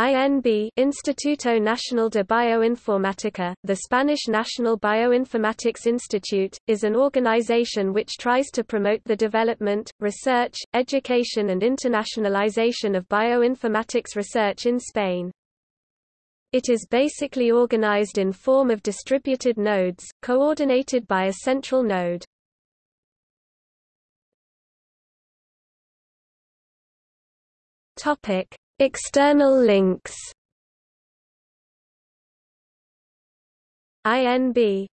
INB Instituto Nacional de Bioinformática, the Spanish National Bioinformatics Institute, is an organization which tries to promote the development, research, education and internationalization of bioinformatics research in Spain. It is basically organized in form of distributed nodes, coordinated by a central node. Topic External links. INB